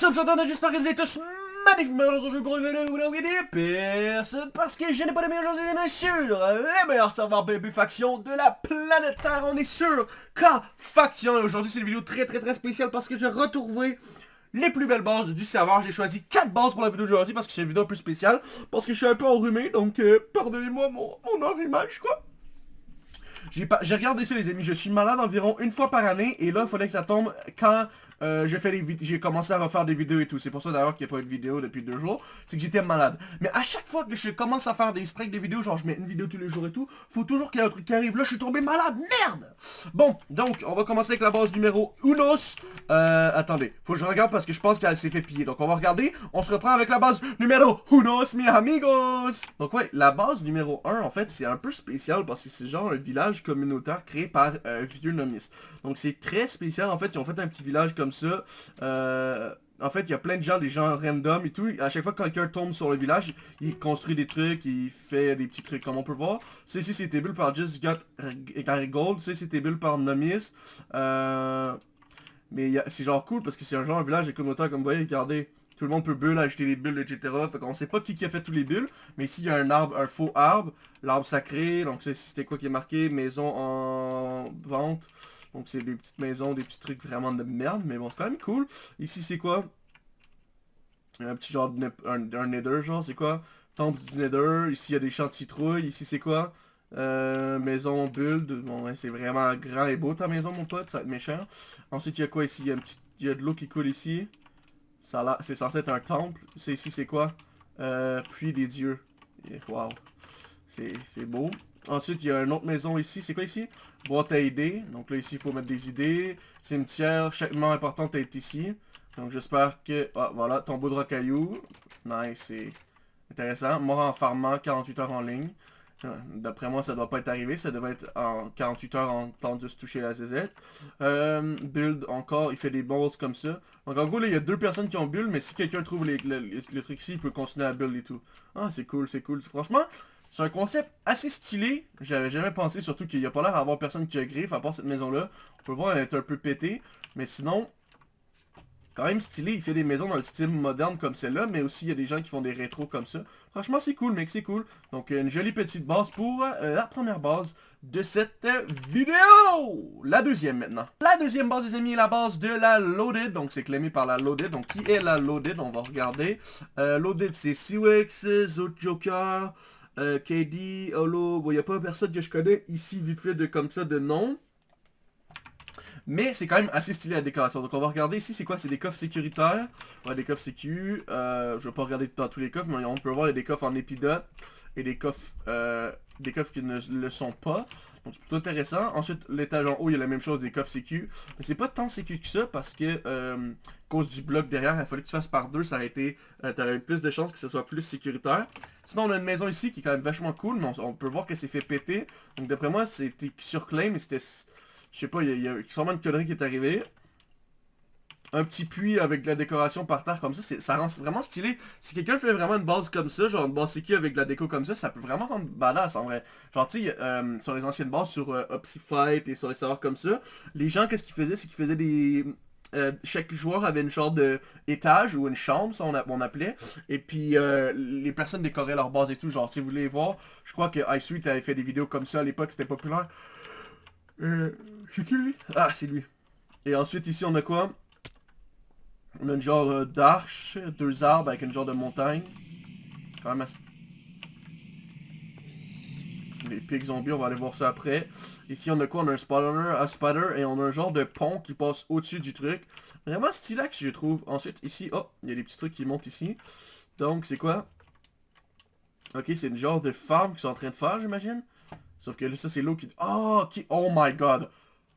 Salut tout j'espère que vous êtes tous magnifiquement aujourd'hui pour une vidéo où vous personne parce que je n'ai pas de meilleurs et mais sur les meilleurs serveurs baby faction de la planète Terre. On est sur K-Faction et aujourd'hui c'est une vidéo très très très spéciale parce que j'ai retrouvé les plus belles bases du serveur. J'ai choisi 4 bases pour la vidéo d'aujourd'hui parce que c'est une vidéo un peu spéciale parce que je suis un peu enrhumé donc euh, pardonnez-moi mon, mon enrhumage quoi. J'ai regardé ça les amis, je suis malade environ une fois par année et là il fallait que ça tombe quand euh, j'ai commencé à refaire des vidéos et tout. C'est pour ça d'ailleurs qu'il n'y a pas eu de vidéo depuis deux jours. C'est que j'étais malade. Mais à chaque fois que je commence à faire des strikes de vidéos, genre je mets une vidéo tous les jours et tout, faut toujours qu'il y ait un truc qui arrive. Là, je suis tombé malade. Merde Bon, donc, on va commencer avec la base numéro unos. Euh, attendez. Faut que je regarde parce que je pense qu'elle s'est fait piller. Donc, on va regarder. On se reprend avec la base numéro unos, mi amigos. Donc, ouais, la base numéro 1, en fait, c'est un peu spécial parce que c'est genre un village communautaire créé par euh, Vieux Nomis. Donc, c'est très spécial. En fait, ils ont fait un petit village comme ça. Euh, en fait, il y a plein de gens, des gens random et tout. À chaque fois que quelqu'un tombe sur le village, il construit des trucs, il fait des petits trucs, comme on peut voir. Ici, c'est build par Just Got Gold. Ça, c'était build par Nomis. Euh, mais c'est genre cool parce que c'est un genre un village communautaire, comme vous voyez, regardez. Tout le monde peut build, acheter des bulles, etc. Fait qu'on sait pas qui, qui a fait tous les bulles. Mais ici, il y a un arbre, un faux arbre. L'arbre sacré. Donc, c'était quoi qui est marqué? Maison en vente. Donc c'est des petites maisons, des petits trucs vraiment de merde, mais bon, c'est quand même cool. Ici, c'est quoi? Un petit genre de un, nether, genre, c'est quoi? Temple du nether. Ici, il y a des champs de citrouilles. Ici, c'est quoi? Euh, maison build. Bon, c'est vraiment grand et beau ta maison, mon pote. Ça va être méchant. Ensuite, il y a quoi ici? Il y a, un petit, il y a de l'eau qui coule ici. C'est censé être un temple. C'est ici, c'est quoi? Euh, Puits des dieux. Waouh. C'est beau. Ensuite, il y a une autre maison ici. C'est quoi ici? Boîte à idées. Donc là, ici, il faut mettre des idées. Cimetière, chaque mort importante est ici. Donc j'espère que... Ah, voilà, tombeau de rocaillou. Nice, c'est intéressant. Mort en farmant, 48 heures en ligne. Euh, d'après moi, ça doit pas être arrivé. Ça devrait être en 48 heures en temps de se toucher la ZZ. Euh, build encore, il fait des balls comme ça. Donc en gros, là, il y a deux personnes qui ont build, mais si quelqu'un trouve les, le truc ici, il peut continuer à build et tout. Ah, c'est cool, c'est cool. Franchement, c'est un concept assez stylé. J'avais jamais pensé, surtout qu'il n'y a pas l'air d'avoir personne qui a griffe, à part cette maison-là. On peut voir, elle est un peu pétée. Mais sinon, quand même stylé. Il fait des maisons dans le style moderne comme celle-là, mais aussi il y a des gens qui font des rétros comme ça. Franchement, c'est cool, mec, c'est cool. Donc, une jolie petite base pour euh, la première base de cette vidéo. La deuxième maintenant. La deuxième base, les amis, est la base de la Loaded. Donc, c'est clémé par la Loaded. Donc, qui est la Loaded? On va regarder. Euh, loaded, c'est Siwex, Joker... Euh, KD, Holo, bon, il n'y a pas personne que je connais ici, vite fait, de comme ça, de nom. Mais c'est quand même assez stylé la décoration. Donc on va regarder ici, c'est quoi? C'est des coffres sécuritaires. Ouais, des coffres sécu. Euh, je vais pas regarder dans tous les coffres, mais on peut voir des coffres en épidote et des coffres, euh, des coffres qui ne le sont pas. C'est plutôt intéressant. Ensuite, l'étage en haut, il y a la même chose, des coffres sécu. Mais c'est pas tant sécu que ça parce que, euh, cause du bloc derrière, il fallait que tu fasses par deux, ça aurait été, euh, t'aurais eu plus de chances que ce soit plus sécuritaire. Sinon, on a une maison ici qui est quand même vachement cool, mais on, peut voir que c'est fait péter. Donc d'après moi, c'était surclaim, mais c'était, je sais pas, il y, y, a sûrement une connerie qui est arrivée un petit puits avec de la décoration par terre comme ça, ça rend vraiment stylé. Si quelqu'un fait vraiment une base comme ça, genre une base qui avec de la déco comme ça, ça peut vraiment rendre badass en vrai. Genre tu sais, euh, sur les anciennes bases, sur euh, Fight et sur les serveurs comme ça, les gens qu'est-ce qu'ils faisaient, c'est qu'ils faisaient des... Euh, chaque joueur avait une genre de étage ou une chambre, ça on, appelait. Et puis euh, les personnes décoraient leur base et tout. Genre si vous voulez voir, je crois que iSuite avait fait des vidéos comme ça à l'époque, c'était populaire. Euh, c'est qui lui? Ah, c'est lui. Et ensuite ici on a quoi? On a une genre euh, d'arche, deux arbres avec une genre de montagne. Quand même assez... Les pics zombies, on va aller voir ça après. Ici, on a quoi? On a un spawner, un spider, et on a un genre de pont qui passe au-dessus du truc. Vraiment stylax, je trouve. Ensuite, ici, oh, il y a des petits trucs qui montent ici. Donc, c'est quoi? Ok, c'est une genre de farm qu'ils sont en train de faire, j'imagine. Sauf que là, ça, c'est l'eau qui... Oh, qui... oh my god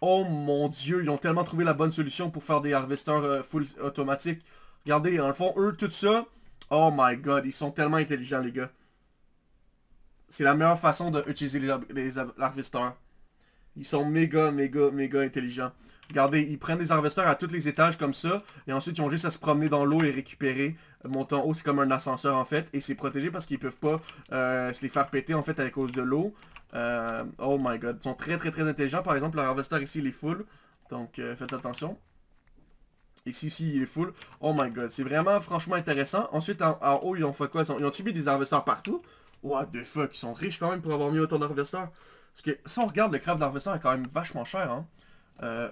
Oh mon dieu, ils ont tellement trouvé la bonne solution pour faire des harvesters euh, full automatiques. Regardez, dans le fond, eux, tout ça, oh my god, ils sont tellement intelligents, les gars. C'est la meilleure façon d'utiliser les, les harvesters. Ils sont méga, méga, méga intelligents. Regardez, ils prennent des harvesters à tous les étages comme ça, et ensuite ils ont juste à se promener dans l'eau et récupérer. Monter en haut, c'est comme un ascenseur en fait, et c'est protégé parce qu'ils peuvent pas euh, se les faire péter en fait à cause de l'eau. Euh, oh my god, ils sont très très très intelligents. Par exemple, le harvester ici, il est full. Donc, euh, faites attention. Ici, ici, il est full. Oh my god, c'est vraiment franchement intéressant. Ensuite, en, haut, ils ont fait quoi? Ils ont, des harvesters partout? What the fuck, ils sont riches quand même pour avoir mis autant d'harvesters. Parce que si on regarde, le craft d'harvester est quand même vachement cher. Hein?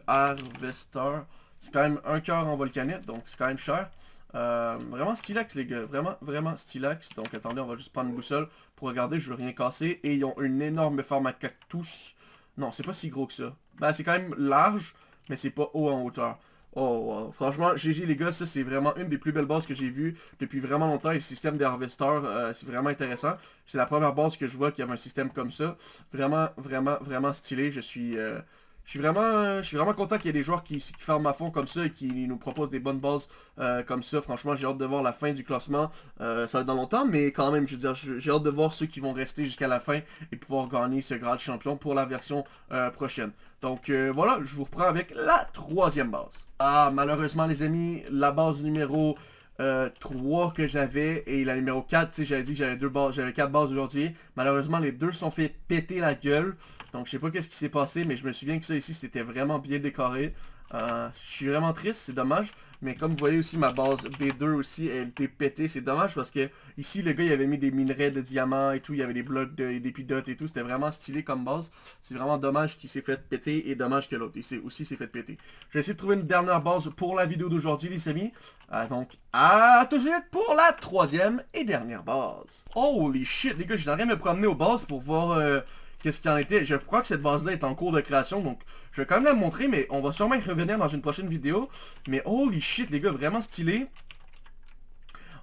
Harvester, c'est quand même un cœur en volcanite, donc c'est quand même cher. Euh, vraiment stylax les gars, vraiment, vraiment stylax. Donc attendez, on va juste prendre une boussole pour regarder, je veux rien casser. Et ils ont une énorme forme à cactus. Non, c'est pas si gros que ça. Ben c'est quand même large, mais c'est pas haut en hauteur. Oh, franchement, GG les gars, ça c'est vraiment une des plus belles bases que j'ai vues depuis vraiment longtemps. Et le système des harvesters, euh, c'est vraiment intéressant. C'est la première base que je vois qui avait un système comme ça. Vraiment, vraiment, vraiment stylé. Je suis... Euh, je suis vraiment, je suis vraiment content qu'il y ait des joueurs qui, ferment à fond comme ça et qui nous proposent des bonnes bases euh, comme ça. Franchement, j'ai hâte de voir la fin du classement. Euh, ça va dans longtemps, mais quand même, je veux dire, j'ai hâte de voir ceux qui vont rester jusqu'à la fin et pouvoir gagner ce grade champion pour la version euh, prochaine. Donc voilà, je vous reprends avec la troisième base. Ah, malheureusement les amis, la base numéro 3 que j'avais et la numéro 4, tu sais, j'avais dit que j'avais deux bases, j'avais 4 bases aujourd'hui. Malheureusement, les deux sont fait péter la gueule. Donc je sais pas qu'est-ce qui s'est passé, mais je me souviens que ça ici, c'était vraiment bien décoré. Euh, je suis vraiment triste, c'est dommage. Mais comme vous voyez aussi, ma base B2 aussi, elle était pétée. C'est dommage parce que ici, le gars, il avait mis des minerais de diamants et tout. Il y avait des blocs d'épidotes et tout. C'était vraiment stylé comme base. C'est vraiment dommage qu'il s'est fait péter et dommage que l'autre aussi s'est fait péter. Je vais essayer de trouver une dernière base pour la vidéo d'aujourd'hui, les amis. Euh, donc, à tout de suite pour la troisième et dernière base. Holy shit, les gars, je rien me promener aux bases pour voir... Euh, qu'est-ce qui en était. Je crois que cette base-là est en cours de création, donc je vais quand même la montrer, mais on va sûrement y revenir dans une prochaine vidéo. Mais holy shit, les gars, vraiment stylé.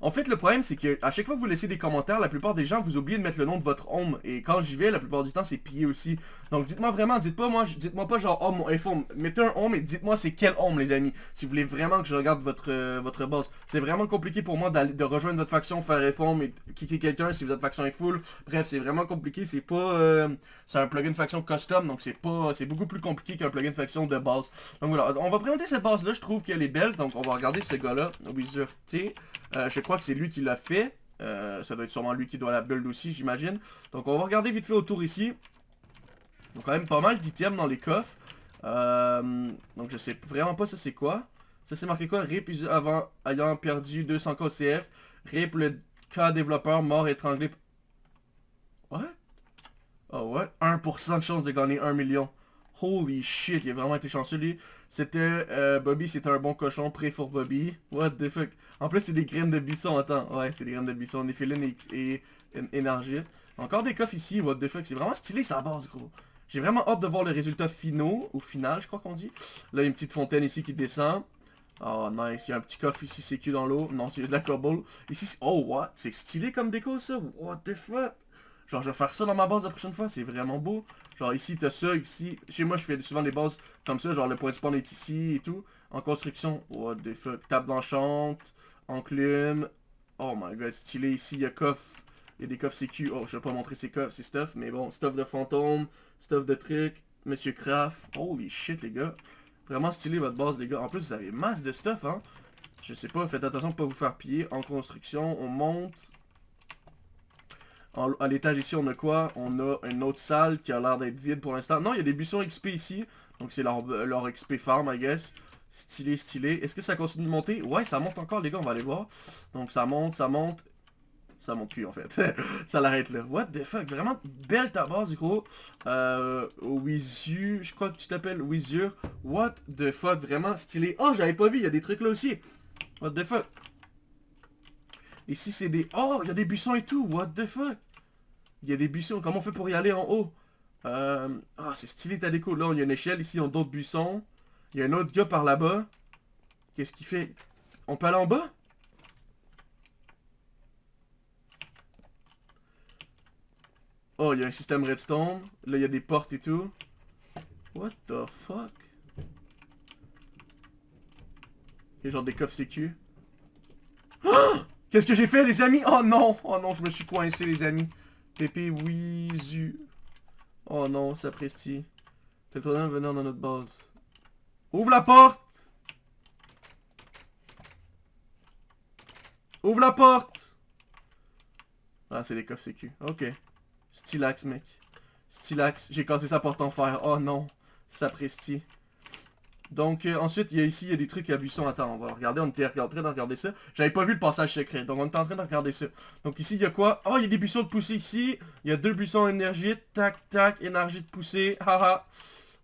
En fait, le problème, c'est que à chaque fois que vous laissez des commentaires, la plupart des gens, vous oubliez de mettre le nom de votre home. Et quand j'y vais, la plupart du temps, c'est pillé aussi. Donc, dites-moi vraiment, dites pas moi, dites-moi pas genre, oh, mon iPhone. Mettez un home et dites-moi c'est quel home, les amis. Si vous voulez vraiment que je regarde votre, euh, boss. C'est vraiment compliqué pour moi de rejoindre votre faction, faire reform et kicker quelqu'un si votre faction est full. Bref, c'est vraiment compliqué. C'est pas... Euh, c'est un plugin faction custom, donc c'est pas... C'est beaucoup plus compliqué qu'un plugin faction de base. Donc voilà, on va présenter cette base-là. Je trouve qu'elle est belle. Donc, on va regarder ce gars-là, Wizard T. Euh, crois que c'est lui qui l'a fait. Euh, ça doit être sûrement lui qui doit la build aussi, j'imagine. Donc on va regarder vite fait autour ici. Donc quand même pas mal d'items dans les coffres. Euh, donc je sais vraiment pas ça c'est quoi. Ça c'est marqué quoi? RIP avant ayant perdu 200 KCF. RIP le cas développeur mort étranglé. What? Oh ouais? 1% de chance de gagner 1 million. Holy shit, il a vraiment été chanceux lui. C'était euh, Bobby, c'était un bon cochon, prêt pour Bobby. What the fuck? En plus, c'est des graines de buisson, attends. Ouais, c'est des graines de buisson, néphéline et, et, énergie. Encore des coffres ici, what the fuck? C'est vraiment stylé sa base, gros. J'ai vraiment hâte de voir le résultat finaux, ou final, je crois qu'on dit. Là, il y a une petite fontaine ici qui descend. Oh, nice. Il y a un petit coffre ici, c'est dans l'eau. Non, c'est de la cobble. Ici, oh, what? C'est stylé comme déco, ça? What the fuck? Genre, je vais faire ça dans ma base la prochaine fois, c'est vraiment beau. Genre, ici, t'as ça, ici. Chez moi, je fais souvent des bases comme ça, genre le point de spawn est ici et tout. En construction, what the fuck. Table d'enchante, enclume. Oh my god, stylé ici, il y a coffre. Il y a des coffres sécu. Oh, je vais pas montrer ces coffres, ces stuff, mais bon, stuff de fantôme, stuff de trucs. Monsieur Craft. Holy shit, les gars. Vraiment stylé votre base, les gars. En plus, vous avez masse de stuff, hein. Je sais pas, faites attention de pas vous faire piller. En construction, on monte à l'étage ici, on a quoi On a une autre salle qui a l'air d'être vide pour l'instant. Non, il y a des buissons XP ici. Donc c'est leur, XP farm, I guess. Stylé, stylé. Est-ce que ça continue de monter? Ouais, ça monte encore, les gars, on va aller voir. Donc ça monte, ça monte. Ça monte plus, en fait. ça l'arrête là. What the fuck? Vraiment belle ta base, gros. Euh, Wizu, je crois que tu t'appelles Wizur. What the fuck? Vraiment stylé. Oh, j'avais pas vu, il y a des trucs là aussi. What the fuck? Ici, c'est des... Oh, il y a des buissons et tout. What the fuck? Il y a des buissons. Comment on fait pour y aller en haut? Euh... Ah, c'est stylé ta déco. Là, il y a une échelle. Ici, a d'autres buissons. Il y a un autre gars par là-bas. Qu'est-ce qu'il fait? On peut aller en bas? Oh, il y a un système redstone. Là, il y a des portes et tout. What the fuck? Il y a genre des coffres sécu. Qu'est-ce que j'ai fait, les amis? Oh non Oh non, je me suis coincé, les amis. Pépé Wizu. Oh non, sapristi. De venir dans notre base. Ouvre la porte Ouvre la porte Ah, c'est des coffres sécu. Ok. Stylax, mec. Stylax. J'ai cassé sa porte en fer. Oh non. Sapristi. Donc, euh, ensuite, il y a ici, il y a des trucs à buisson. Attends, on va regarder, on était en train de regarder ça. J'avais pas vu le passage secret, donc on était en train de regarder ça. Donc ici, il y a quoi? Oh, il y a des buissons de poussée ici. Il y a deux buissons énergie. Tac, tac, énergie de poussée. Haha.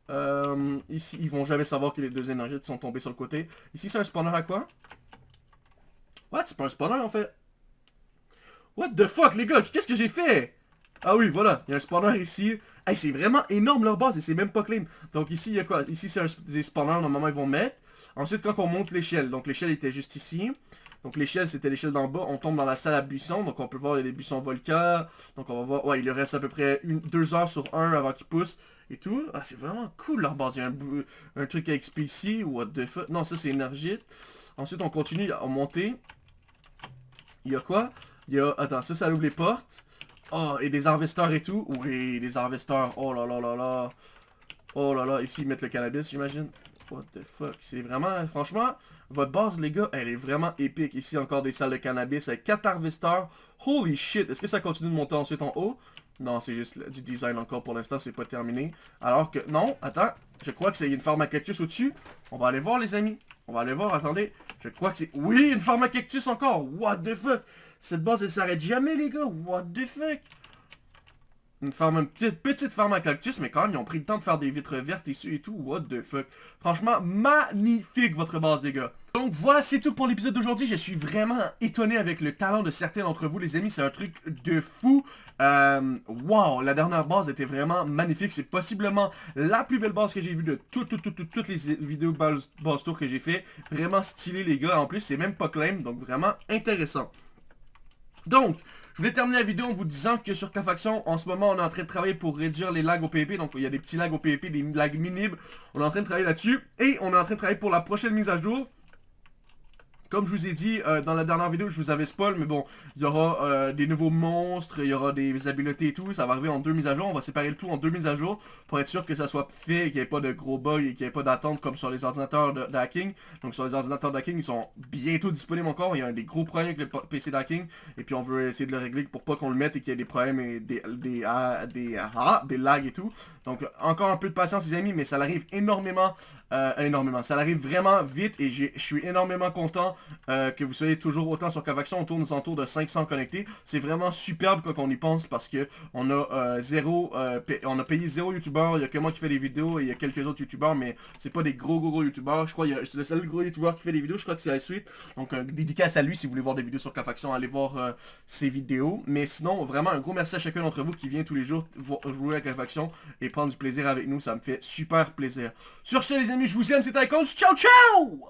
Euh, ici, ils vont jamais savoir que les deux énergies sont tombées sur le côté. Ici, c'est un spawner à quoi? What? C'est pas un spawner, en fait. What the fuck, les gars Qu'est-ce que j'ai fait? Ah oui, voilà. Il y a un spawner ici. Hey, c'est vraiment énorme leur base et c'est même pas clean. Donc ici, il y a quoi? Ici, c'est des spawners, normalement, ils vont mettre. Ensuite, quand on monte l'échelle, donc l'échelle était juste ici. Donc l'échelle, c'était l'échelle d'en bas. On tombe dans la salle à buissons. Donc on peut voir, il y a des buissons volcans. Donc on va voir, ouais, il lui reste à peu près une, deux heures sur un avant qu'il pousse et tout. Ah, c'est vraiment cool leur base. Il y a un, truc à XP ici. What the fuck Non, ça c'est énergie. Ensuite, on continue à monter. Il y a quoi? Il y a, attends, ça, ça ouvre les portes. Oh, et des harvesteurs et tout? Oui, des harvesteurs. Oh là là là là. Oh là là, ici ils mettent le cannabis, j'imagine. What the fuck? C'est vraiment, franchement, votre base, les gars, elle est vraiment épique. Ici, encore des salles de cannabis avec 4 harvesteurs. Holy shit. Est-ce que ça continue de monter ensuite en haut? Non, c'est juste du design encore pour l'instant, c'est pas terminé. Alors que, non, attends, je crois que c'est une farm à cactus au-dessus. On va aller voir, les amis. On va aller voir, attendez. Je crois que c'est... Oui, une farm à cactus encore. What the fuck? Cette base, elle s'arrête jamais, les gars. What the fuck? Une farm, une petite, petite farm à cactus, mais quand même, ils ont pris le temps de faire des vitres vertes ici et tout. What the fuck? Franchement, magnifique votre base, les gars. Donc voilà, c'est tout pour l'épisode d'aujourd'hui. Je suis vraiment étonné avec le talent de certains d'entre vous, les amis. C'est un truc de fou. Euh, wow, la dernière base était vraiment magnifique. C'est possiblement la plus belle base que j'ai vue de toutes les vidéos base, base tour que j'ai fait. Vraiment stylé, les gars. En plus, c'est même pas claim, donc vraiment intéressant. Donc, je voulais terminer la vidéo en vous disant que sur K-Faction, en ce moment, on est en train de travailler pour réduire les lags au PvP. Donc, il y a des petits lags au PvP, des lags minimes. On est en train de travailler là-dessus. Et on est en train de travailler pour la prochaine mise à jour. Comme je vous ai dit euh, dans la dernière vidéo, je vous avais spoil, mais bon, il y aura euh, des nouveaux monstres, il y aura des habiletés et tout, ça va arriver en deux mises à jour, on va séparer le tout en deux mises à jour pour être sûr que ça soit fait, qu'il n'y ait pas de gros bugs et qu'il n'y ait pas d'attente comme sur les ordinateurs de. Donc sur les ordinateurs de ils sont bientôt disponibles encore, il y a des gros problèmes avec le PC d'hacking, et puis on veut essayer de le régler pour pas qu'on le mette et qu'il y ait des problèmes et des, des, des, des lags et tout. Donc encore un peu de patience les amis, mais ça arrive énormément, euh, énormément, ça arrive vraiment vite et je suis énormément content euh, que vous soyez toujours autant sur Cavaction. On tourne aux alentours de 500 connectés. C'est vraiment superbe quand on y pense parce que on a euh, zéro, on a payé zéro youtubeur. Il y a que moi qui fais des vidéos et il y a quelques autres youtubeurs, mais c'est pas des gros gros gros youtubeurs. Je crois que c'est le seul gros youtubeur qui fait des vidéos. Je crois que c'est Suite. Donc dédicace à lui si vous voulez voir des vidéos sur Cavaction, allez voir ses vidéos. Mais sinon, vraiment un gros merci à chacun d'entre vous qui vient tous les jours jouer à Cavaction et prendre du plaisir avec nous. Ça me fait super plaisir. Sur ce les amis, je vous aime, c'était Icons. Ciao ciao